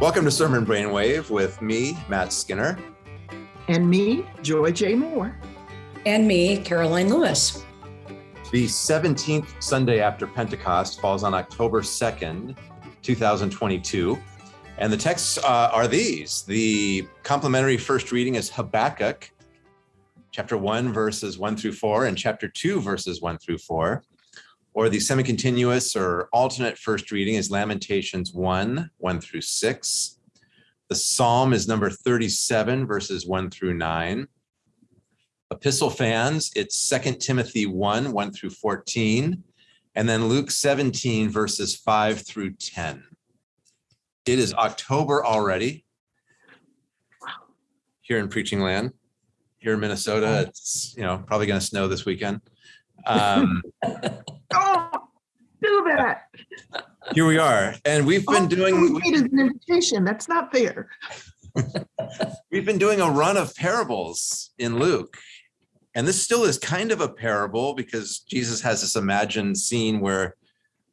Welcome to Sermon Brainwave with me, Matt Skinner. And me, Joy J. Moore. And me, Karoline Lewis. The 17th Sunday after Pentecost falls on October 2nd, 2022. And the texts uh, are these. The complementary first reading is Habakkuk, chapter 1, verses 1 through 4, and chapter 2, verses 1 through 4. Or the semi-continuous or alternate first reading is Lamentations 1, 1 through 6. The psalm is number 37, verses 1 through 9. Epistle fans, it's 2 Timothy 1, 1 through 14. And then Luke 17, verses 5 through 10. It is October already here in preaching land. Here in Minnesota, it's you know probably going to snow this weekend. Um, do that. here we are, and we've been Oh, doing we needed an invitation. That's not fair. we've been doing a run of parables in Luke, and this still is kind of a parable because Jesus has this imagined scene where,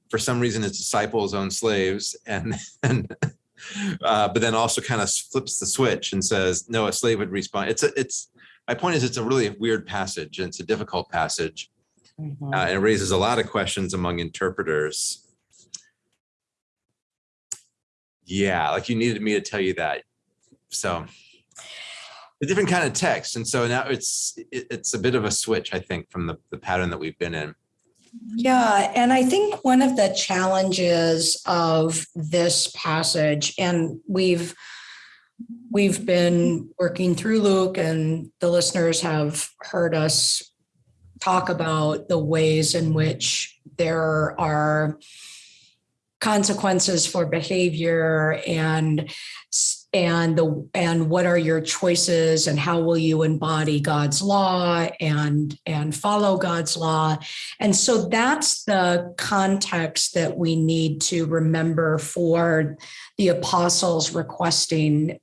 for some reason, his disciples own slaves, and and uh, but then also kind of flips the switch and says, no, a slave would respond. It's a it's my point is it's a really weird passage and it's a difficult passage. Mm-hmm. Uh, and it raises a lot of questions among interpreters. Yeah, like you needed me to tell you that. So a different kind of text. And so now it's it, it's a bit of a switch, I think, from the, the pattern that we've been in. Yeah, and I think one of the challenges of this passage, and we've we've been working through Luke, and the listeners have heard us talk about the ways in which there are consequences for behavior and and the and what are your choices and how will you embody God's law and and follow God's law. And so that's the context that we need to remember for the apostles requesting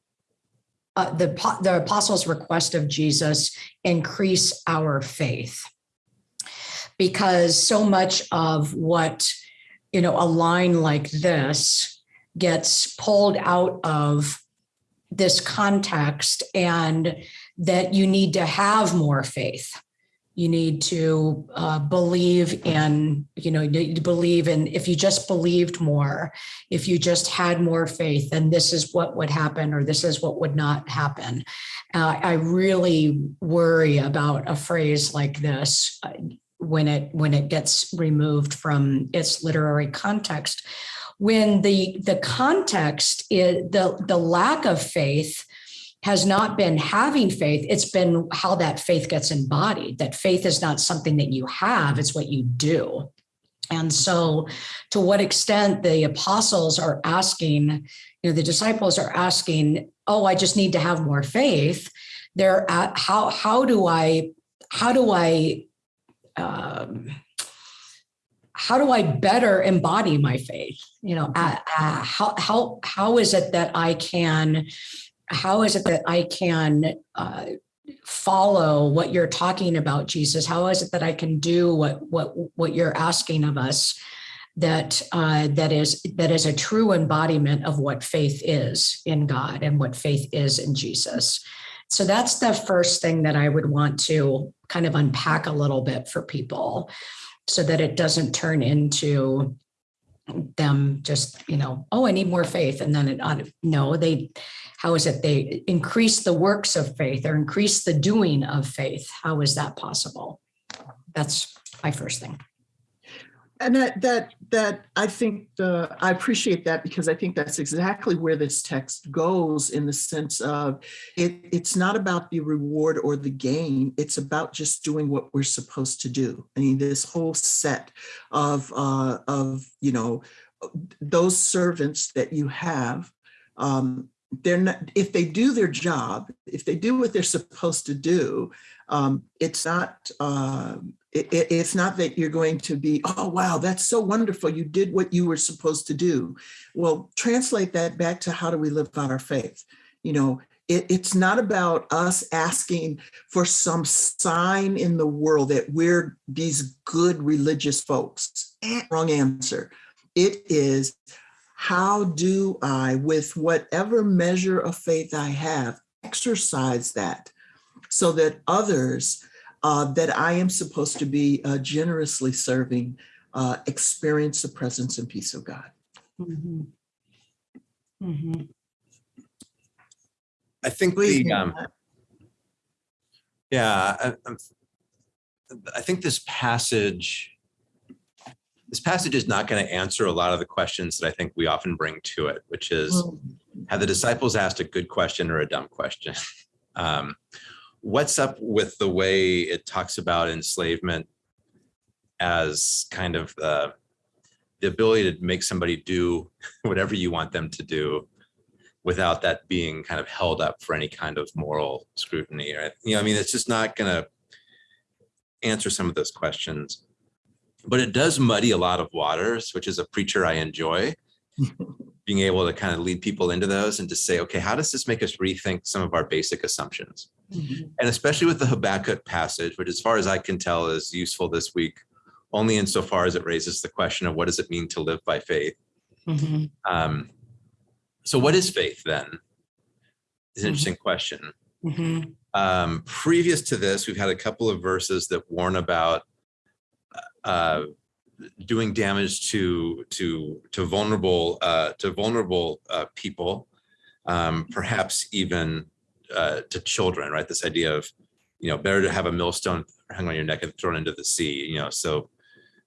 uh, the the apostles request of Jesus increase our faith because so much of what you know a line like this gets pulled out of this context and that you need to have more faith. You need to uh, believe in you know you need to believe in if you just believed more if you just had more faith then this is what would happen or this is what would not happen. Uh, i really worry about a phrase like this uh, when it when it gets removed from its literary context. When the the context is the the lack of faith has not been having faith it's been how that faith gets embodied that faith is not something that you have it's what you do. And so to what extent the apostles are asking you know the disciples are asking oh i just need to have more faith. They're at how how do i how do i um, how do I better embody my faith? You know, uh, uh, how how how is it that I can, how is it that I can uh, follow what you're talking about, Jesus? How is it that I can do what what what you're asking of us? That uh, that is that is a true embodiment of what faith is in God and what faith is in Jesus. So that's the first thing that I would want to kind of unpack a little bit for people so that it doesn't turn into them just, you know, oh, I need more faith. And then it, no, they, how is it they increase the works of faith or increase the doing of faith? How is that possible? That's my first thing. And that that that I think the I appreciate that because I think that's exactly where this text goes in the sense of it, it's not about the reward or the gain. It's about just doing what we're supposed to do. I mean, this whole set of uh, of you know those servants that you have. Um, they're not if they do their job, if they do what they're supposed to do, um, it's not uh, it, it's not that you're going to be, oh, wow, that's so wonderful. You did what you were supposed to do. Well, translate that back to how do we live out our faith? You know, it, it's not about us asking for some sign in the world that we're these good religious folks. Eh, wrong answer. It is how do I, with whatever measure of faith I have, exercise that so that others uh, that I am supposed to be uh, generously serving uh, experience the presence and peace of God. Mhm. Mhm. I think Please, the, um, yeah, I, I'm- think this passage, this passage is not going to answer a lot of the questions that I think we often bring to it, which is, Mm. have the disciples asked a good question or a dumb question? Um, what's up with the way it talks about enslavement as kind of the, the ability to make somebody do whatever you want them to do without that being kind of held up for any kind of moral scrutiny, right? You know, I mean, it's just not gonna answer some of those questions. But it does muddy a lot of waters, which is a preacher I enjoy being able to kind of lead people into those and to say, okay, how does this make us rethink some of our basic assumptions? Mhm. And especially with the Habakkuk passage, which as far as I can tell is useful this week, only insofar as it raises the question of what does it mean to live by faith? Mhm. Um, so what is faith then? Is an Mhm. interesting question. Mhm. Um, previous to this, we've had a couple of verses that warn about uh, doing damage to to to vulnerable uh, to vulnerable uh, people, um, perhaps even uh, to children. Right, this idea of you know better to have a millstone hung on your neck and thrown into the sea. You know, so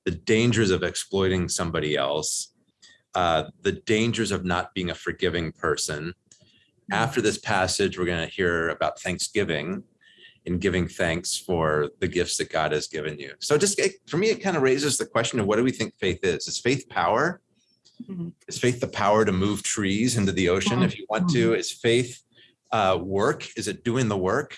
the dangers of exploiting somebody else, uh, the dangers of not being a forgiving person. After this passage, we're going to hear about Thanksgiving and giving thanks for the gifts that God has given you. So just it- for me, it kind of raises the question of what do we think faith is? Is faith power? Mhm. Is faith the power to move trees into the ocean if you want to? Is faith uh, work? Is it doing the work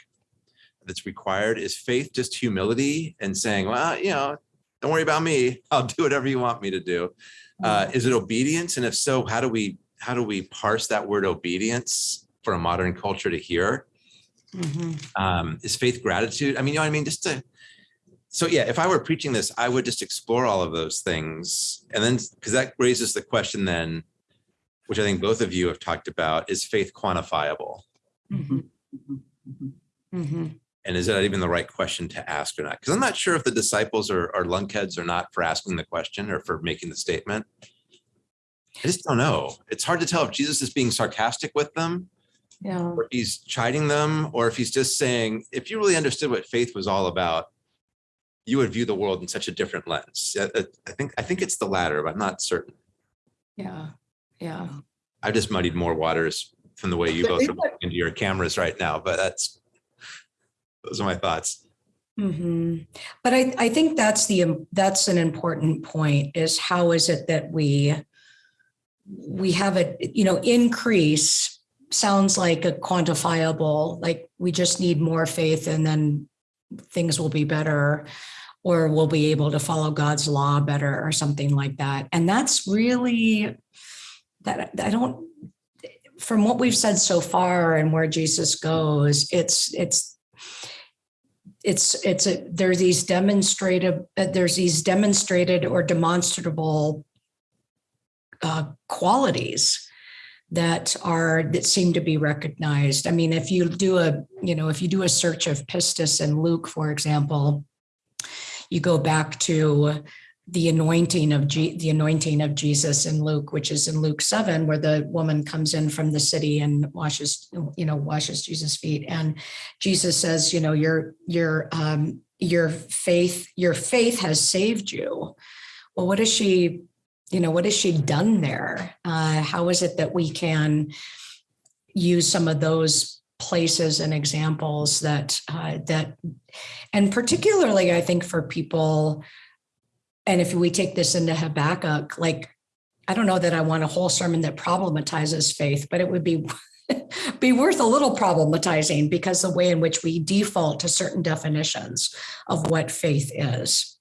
that's required? Is faith just humility and saying, well, you know, don't worry about me. I'll do whatever you want me to do. Uh, is it obedience? And if so, how do we how do we parse that word obedience for a modern culture to hear? Mhm. um, is faith gratitude i mean you know what i mean just to so yeah if i were preaching this i would just explore all of those things and then because that raises the question then which i think both of you have talked about is faith quantifiable Mhm. Mhm. Mhm. Mhm. and is that even the right question to ask or not because i'm not sure if the disciples are, are lunkheads or not for asking the question or for making the statement i just don't know it's hard to tell if jesus is being sarcastic with them Yeah. or he's chiding them, or if he's just saying, if you really understood what faith was all about, you would view the world in such a different lens. I I- I think I think it's the latter, but I'm not certain. Yeah. Yeah. I just muddied more waters from the way you both are looking into your cameras right now, but that's those are my thoughts. hmm But I, I think that's the, that's an important point is how is it that we, we have a, you know, increase sounds like a quantifiable, like we just need more faith and then things will be better or we'll be able to follow God's law better or something like that. And that's really that I don't from what we've said so far and where Jesus goes, it's it's it's it's a there are these demonstrative uh, there's these demonstrated or demonstrable uh, qualities that are that seem to be recognized. I mean, if you do a you know if you do a search of pistis and Luke, for example, you go back to the anointing of G, the anointing of Jesus in Luke, which is in Luke seven, where the woman comes in from the city and washes, you know, washes Jesus' feet, and Jesus says, you know, your your um, your faith your faith has saved you. Well, what is she? You know, what has she done there? Uh, how is it that we can use some of those places and examples that uh, that, and particularly, I think for people and if we take this into Habakkuk, like, I don't know that I want a whole sermon that problematizes faith, but it would be be worth a little problematizing because the way in which we default to certain definitions of what faith is,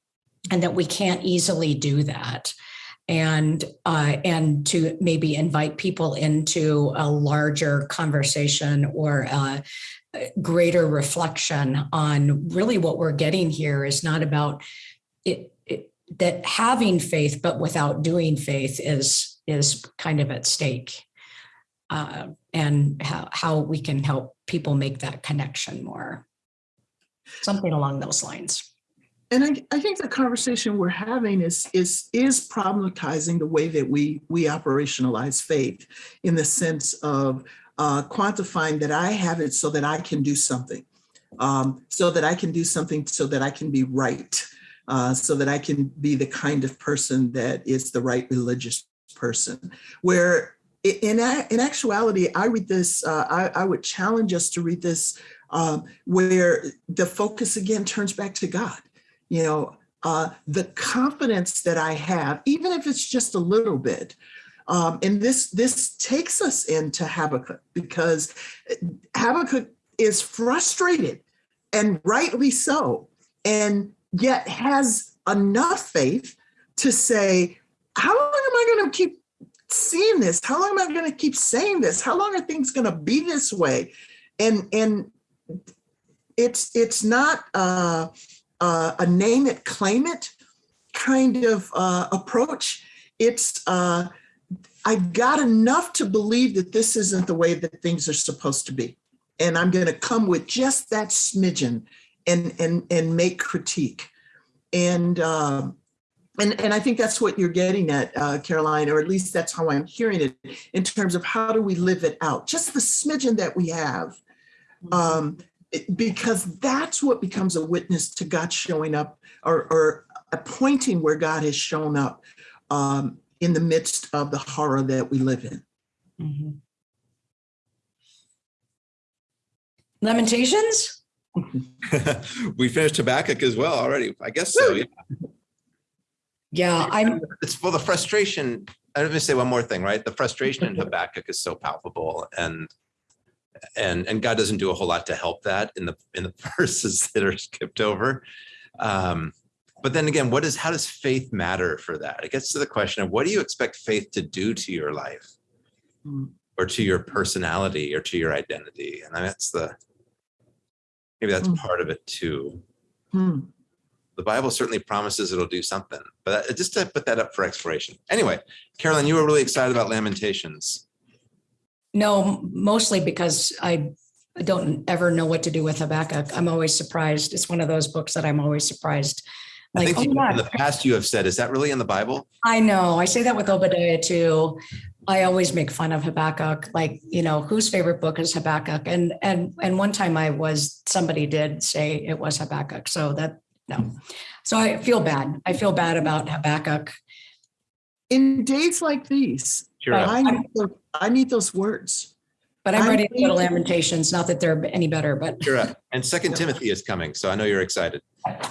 and that we can't easily do that, and uh, and to maybe invite people into a larger conversation or a greater reflection on really what we're getting here is not about it that having faith but without doing faith is is kind of at stake. Uh, and how, how we can help people make that connection more. Something along those lines. And I, I think the conversation we're having is is is problematizing the way that we we operationalize faith in the sense of uh, quantifying that I have it so that I can do something, um, so that I can do something so that I can be right, uh, so that I can be the kind of person that is the right religious person. Where in in actuality, I read this. Uh, I, I would challenge us to read this um, where the focus again turns back to God you know, uh, the confidence that I have, even if it's just a little bit. Um, and this this takes us into Habakkuk because Habakkuk is frustrated and rightly so, and yet has enough faith to say, how long am I going to keep seeing this? How long am I going to keep saying this? How long are things going to be this way? And and it's it's not a name it, claim it kind of uh, approach. It's uh, I've got enough to believe that this isn't the way that things are supposed to be, and I'm going to come with just that smidgen and and and make critique, and. Um, and, and I think that's what you're getting at, uh, Karoline, or at least that's how I'm hearing it in terms of how do we live it out? Just the smidgen that we have, um, because that's what becomes a witness to God showing up or, or a pointing where God has shown up um, in the midst of the horror that we live in. Mhm. Lamentations? We finished Habakkuk as well already. I guess so. Yeah. Yeah, I'm, It's well, the frustration. Let me say one more thing, right? The frustration in Habakkuk is so palpable, and and and God doesn't do a whole lot to help that in the in the verses that are skipped over. Um, but then again, what is how does faith matter for that? It gets to the question of what do you expect faith to do to your life, Mm. or to your personality, or to your identity, and that's the maybe that's Mm. part of it too. Hmm. the Bible certainly promises it'll do something, but just to put that up for exploration. Anyway, Karoline, you were really excited about Lamentations. no, mostly because I don't ever know what to do with Habakkuk. I'm always surprised. It's one of those books that I'm always surprised. I Like, think oh you- my in the past you have said, is that really in the Bible? I know. I say that with Obadiah too. I always make fun of Habakkuk. Like, you know, whose favorite book is Habakkuk? And and and one time I was somebody did say it was Habakkuk. So that no. So I feel bad. I feel bad about Habakkuk. In days like these, Sure. I need, those, I need those words. But I'm I'm ready to go to Lamentations. Not that they're any better, but Sure. And Second Timothy is coming, so I know you're excited.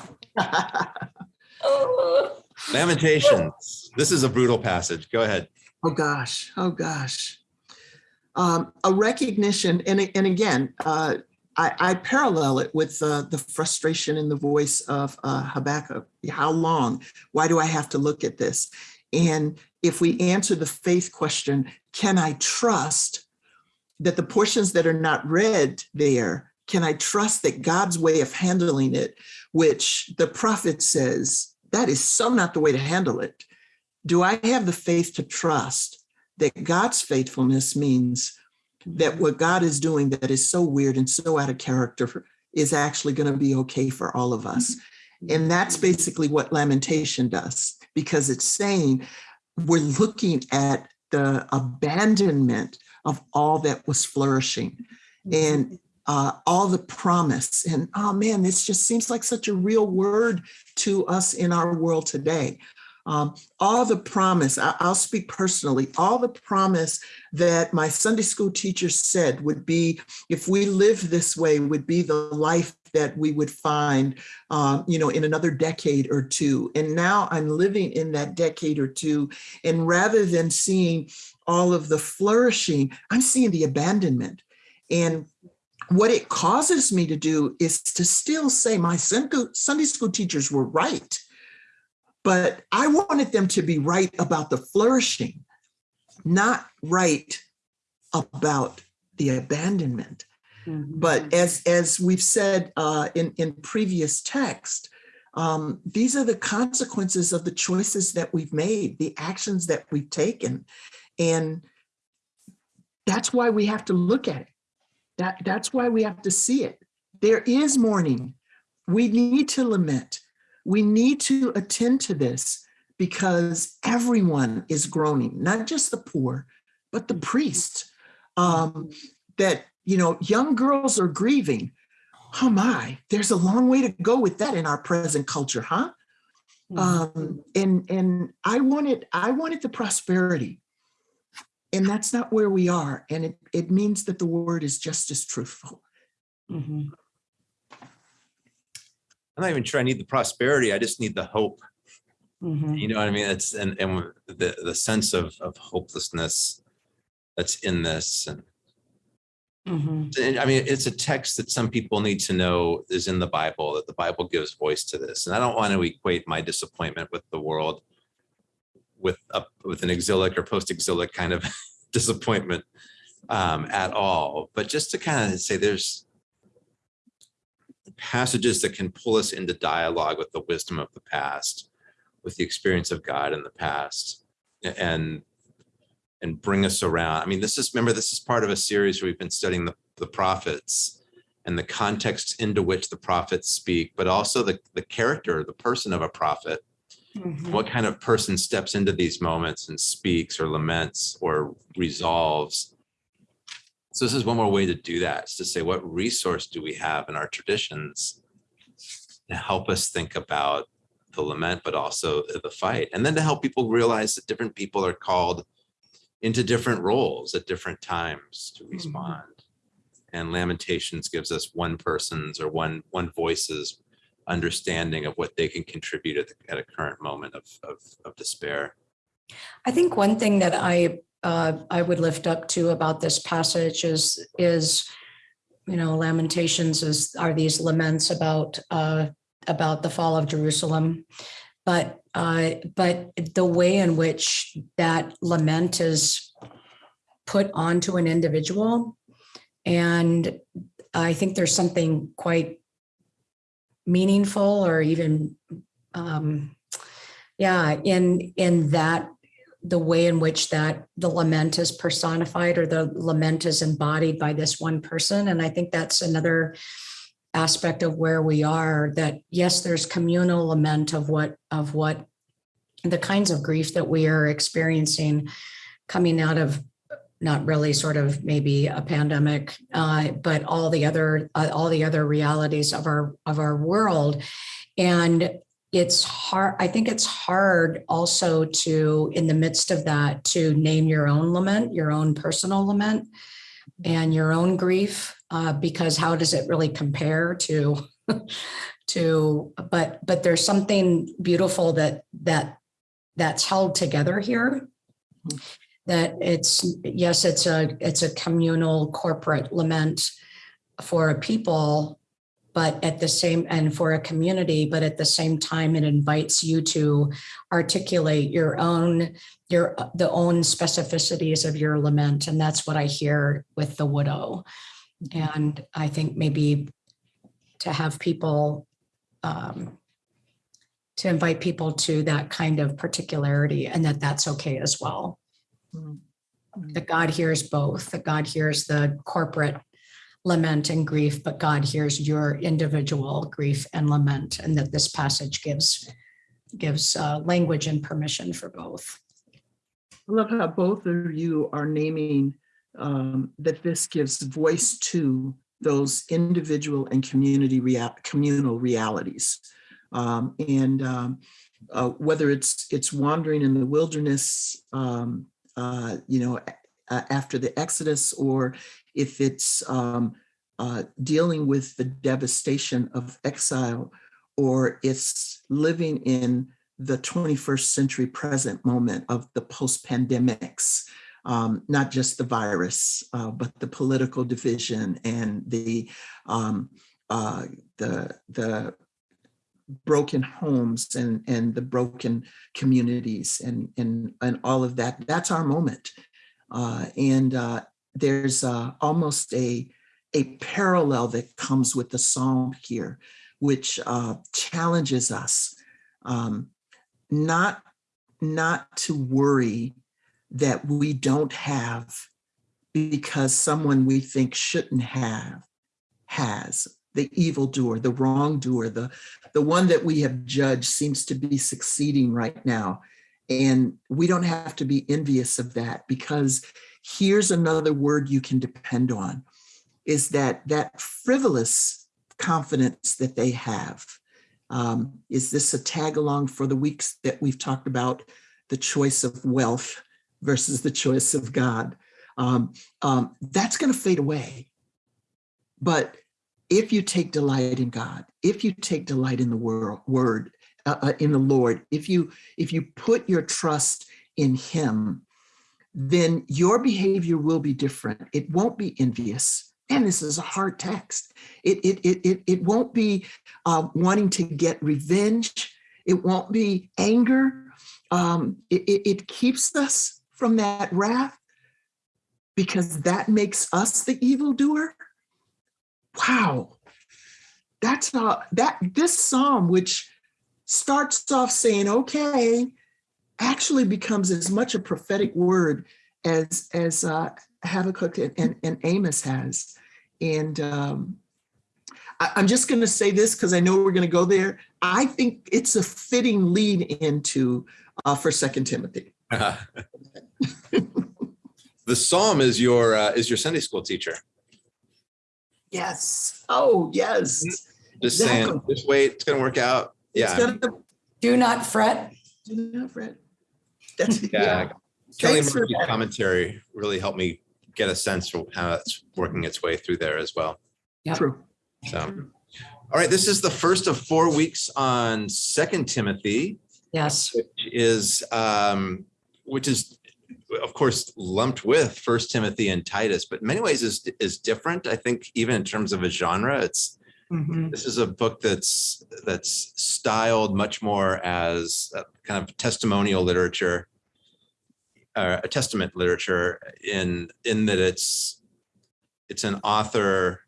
Lamentations. This is a brutal passage. Go ahead. Oh gosh, oh gosh. Um, a recognition, and, and again, uh, I, I parallel it with uh, the frustration in the voice of uh, Habakkuk. How long? Why do I have to look at this? And if we answer the faith question, can I trust that the portions that are not read there, can I trust that God's way of handling it, which the prophet says, that is so not the way to handle it do I have the faith to trust that God's faithfulness means that mm-hmm. what God is doing that is so weird and so out of character is actually going to be okay for all of us? Mm-hmm. And that's basically what lamentation does, because it's saying we're looking at the abandonment of all that was flourishing mm-hmm. and uh, all the promise. And oh man, this just seems like such a real word to us in our world today. Um, all the promise, I, I'll speak personally, all the promise that my Sunday school teacher said would be, if we live this way, would be the life that we would find, uh, you know, in another decade or two. And now I'm living in that decade or two. And rather than seeing all of the flourishing, I'm seeing the abandonment. And what it causes me to do is to still say my Sunday school teachers were right but I wanted them to be right about the flourishing, not right about the abandonment. But as as we've said uh, in in previous text, Um, these are the consequences of the choices that we've made, the actions that we've taken. And that's why we have to look at it. That, that's why we have to see it. There is mourning. We need to lament. We need to attend to this because everyone is groaning, not just the poor, but the priests. Um, that, you know, young girls are grieving. Oh my, there's a long way to go with that in our present culture, huh? Um, and and I wanted I wanted the prosperity. And that's not where we are. And it, it means that the word is just as truthful. Mhm. I'm not even sure I need the prosperity. I just need the hope. Mhm. You know what I mean? It's and and the the sense of of hopelessness that's in this. And, Mhm. and I mean, it's a text that some people need to know is in the Bible. That the Bible gives voice to this. And I don't want to equate my disappointment with the world with a with an exilic or post exilic kind of disappointment um, at all. But just to kind of say, there's passages that can pull us into dialogue with the wisdom of the past, with the experience of God in the past, and and bring us around. I mean, this is remember this is part of a series where we've been studying the, the prophets and the context into which the prophets speak, but also the the character, the person of a prophet. Mhm. What kind of person steps into these moments and speaks or laments or resolves? So this is one more way to do that, is to say, what resource do we have in our traditions to help us think about the lament, but also the fight, and then to help people realize that different people are called into different roles at different times to mm-hmm. respond. And Lamentations gives us one person's or one one voice's understanding of what they can contribute at, the, at a current moment of, of, of despair. I think one thing that I uh, I would lift up to about this passage is is you know Lamentations is are these laments about uh, about the fall of Jerusalem, but uh, but the way in which that lament is put onto an individual, and I think there's something quite meaningful or even um, yeah in in that the way in which that the lament is personified or the lament is embodied by this one person. And i think that's another aspect of where we are that yes there's communal lament of what of what the kinds of grief that we are experiencing coming out of not really sort of maybe a pandemic uh, but all the other uh, all the other realities of our of our world. And it's hard i think it's hard also to in the midst of that to name your own lament your own personal lament and your own grief uh, because how does it really compare to to but but there's something beautiful that that that's held together here. That it's yes it's a it's a communal corporate lament for a people but at the same and for a community but at the same time it invites you to articulate your own your the own specificities of your lament. And that's what i hear with the widow. And i think maybe to have people um, to invite people to that kind of particularity and that that's okay as well. Mm. that god hears both. That god hears the corporate lament and grief, but God hears your individual grief and lament, and that this passage gives gives uh, language and permission for both. I love how both of you are naming um, that this gives voice to those individual and community rea- communal realities. Um, and um, uh, whether it's it's wandering in the wilderness, um, uh, you know, a- after the Exodus, or if it's um, uh, dealing with the devastation of exile, or it's living in the 21st century present moment of the post pandemics, um, not just the virus, uh, but the political division and the um, uh, the the broken homes and and the broken communities and and and all of that. That's our moment, uh, and uh, there's uh, almost a a parallel that comes with the psalm here which uh, challenges us um, not not to worry that we don't have because someone we think shouldn't have has the evildoer, the wrongdoer, the the one that we have judged seems to be succeeding right now. And we don't have to be envious of that because here's another word you can depend on is that that frivolous confidence that they have. Um, is this a tag along for the weeks that we've talked about the choice of wealth versus the choice of God? Um, um, that's going to fade away. But if you take delight in God, if you take delight in the word, word uh, uh, in the Lord, if you if you put your trust in Him, then your behavior will be different. It won't be envious. And this is a hard text. It it it it, it won't be uh, wanting to get revenge. It won't be anger. Um, it, it, it keeps us from that wrath because that makes us the evildoer wow that's not that this psalm which starts off saying okay actually becomes as much a prophetic word as as uh, habakkuk and, and, and amos has and um, I, i'm just going to say this because i know we're going to go there i think it's a fitting lead into uh, for second timothy the psalm is your uh, is your Sunday school teacher. Yes. Oh, yes. Just saying, just wait, it's gonna work out. It's Yeah, gonna- Do not fret. do not fret. That's, yeah. yeah. Kelly Thanks for Murphy's that. commentary really helped me get a sense for how it's working its way through there as well. Yep. True. So, all right, this is the first of four weeks on Second Timothy, Yes. which is um, which is of course lumped with First Timothy and Titus, but in many ways is is different. I think even in terms of a genre, it's Mhm. this is a book that's that's styled much more as kind of testimonial literature a testament literature in in that it's it's an author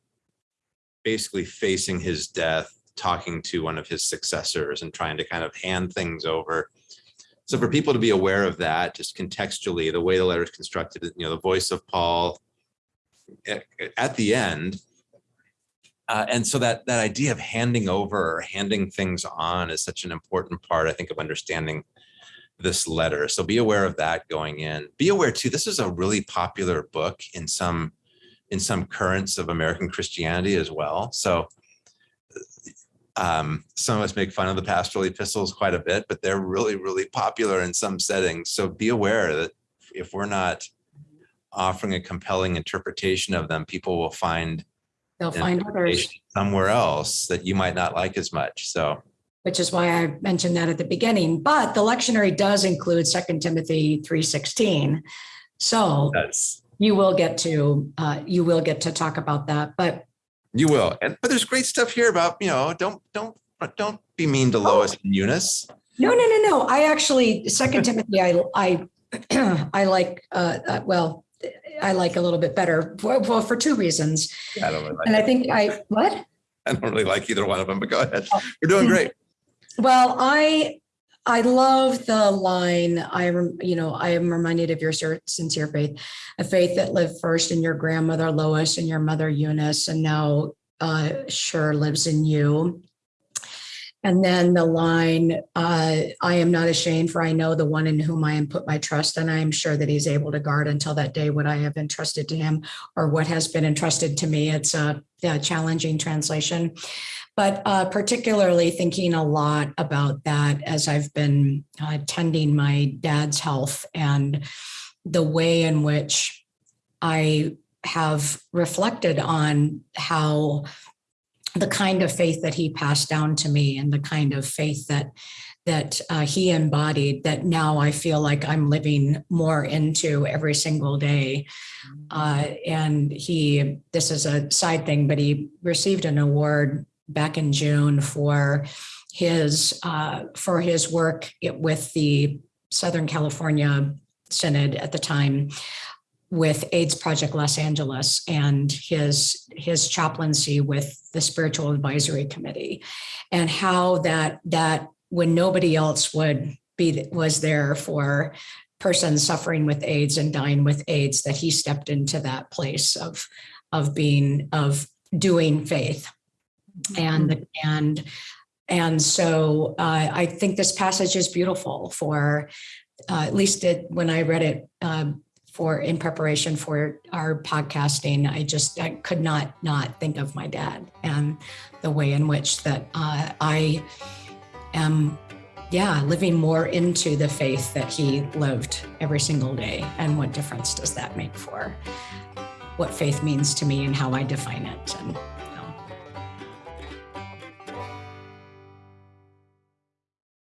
basically facing his death talking to one of his successors and trying to kind of hand things over so for people to be aware of that just contextually the way the letter is constructed you know the voice of paul at, at the end uh, and so that that idea of handing over or handing things on is such an important part, I think, of understanding this letter. So be aware of that going in. Be aware too. This is a really popular book in some in some currents of American Christianity as well. So um, some of us make fun of the pastoral epistles quite a bit, but they're really, really popular in some settings. So be aware that if we're not offering a compelling interpretation of them, people will find They'll find others, somewhere else that you might not like as much. So which is why I mentioned that at the beginning. But the lectionary does include Second Timothy 3:16. So that's you will get to uh, you will get to talk about that. But you will. And but there's great stuff here about, you know, don't don't don't be mean to Lois and Eunice. no, no, no, no. I actually Second Timothy. I I I like. Uh, uh, well, I like a little bit better. Well, for two reasons. I don't really like And I think I what? I don't really like either one of them, but go ahead. You're doing great. Well, I I love the line. I rem- you know I am reminded of your sincere faith, a faith that lived first in your grandmother Lois and your mother Eunice, and now uh, sure lives in you. And then the line, uh, I am not ashamed, for I know the one in whom I am put my trust, and I am sure that he's able to guard until that day what I have entrusted to him or what has been entrusted to me. It's a, a challenging translation but uh, particularly thinking a lot about that as I've been uh, tending my dad's health and the way in which I have reflected on how the kind of faith that he passed down to me and the kind of faith that that uh, he embodied that now I feel like I'm living more into every single day. Uh, and he, this is a side thing, but he received an award back in June for his uh, for his work with the Southern California Synod at the time with AIDS Project Los Angeles and his his chaplaincy with the Spiritual Advisory Committee, and how that that when nobody else would be was there for persons suffering with AIDS and dying with AIDS, that he stepped into that place of of being of doing faith, and and and so uh, I think this passage is beautiful for uh, at least it, when I read it um, for in preparation for our podcasting, I just I could not not think of my dad and the way in which that uh, I am, yeah, living more into the faith that he lived every single day, and what difference does that make for what faith means to me and how I define it, and